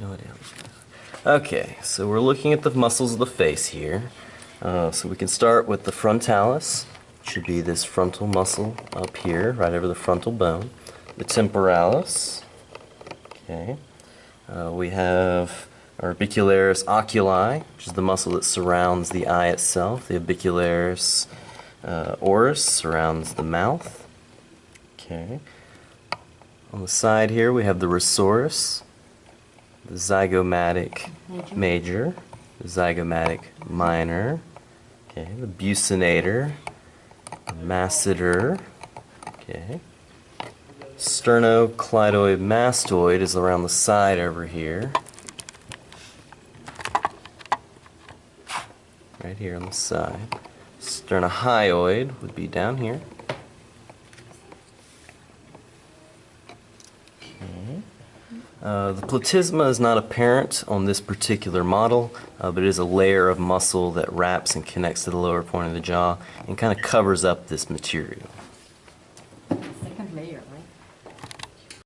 No. Okay, so we're looking at the muscles of the face here. Uh, so we can start with the frontalis, should be this frontal muscle up here, right over the frontal bone. The temporalis, okay. Uh, we have orbicularis oculi, which is the muscle that surrounds the eye itself. The orbicularis uh, oris surrounds the mouth. Okay. On the side here we have the risorius, the zygomatic Major. major, the zygomatic minor, okay, the buccinator, the masseter, okay. Sternocleidomastoid is around the side over here. Right here on the side. Sternohyoid would be down here. Uh, the platysma is not apparent on this particular model, uh, but it is a layer of muscle that wraps and connects to the lower point of the jaw and kind of covers up this material. Second layer, right?